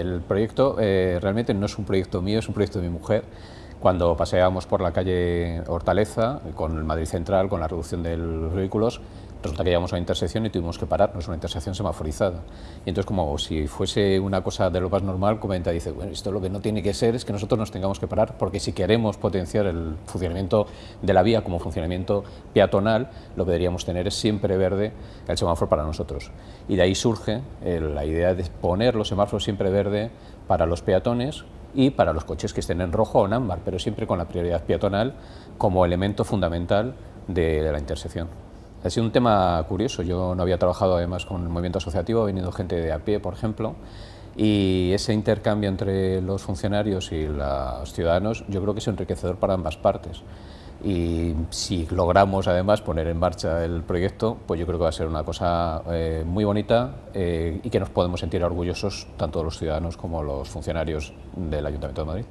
El proyecto eh, realmente no es un proyecto mío, es un proyecto de mi mujer. Cuando paseábamos por la calle Hortaleza, con el Madrid Central, con la reducción de los vehículos, resulta que llegamos a una intersección y tuvimos que pararnos, una intersección semaforizada. Y entonces, como si fuese una cosa de lo más normal, comenta, dice, bueno, esto lo que no tiene que ser es que nosotros nos tengamos que parar, porque si queremos potenciar el funcionamiento de la vía como funcionamiento peatonal, lo que deberíamos tener es siempre verde el semáforo para nosotros. Y de ahí surge la idea de poner los semáforos siempre verde para los peatones y para los coches que estén en rojo o en ámbar, pero siempre con la prioridad peatonal como elemento fundamental de la intersección. Ha sido un tema curioso, yo no había trabajado además con el movimiento asociativo, ha venido gente de a pie, por ejemplo, y ese intercambio entre los funcionarios y los ciudadanos yo creo que es enriquecedor para ambas partes. Y si logramos además poner en marcha el proyecto, pues yo creo que va a ser una cosa eh, muy bonita eh, y que nos podemos sentir orgullosos tanto los ciudadanos como los funcionarios del Ayuntamiento de Madrid.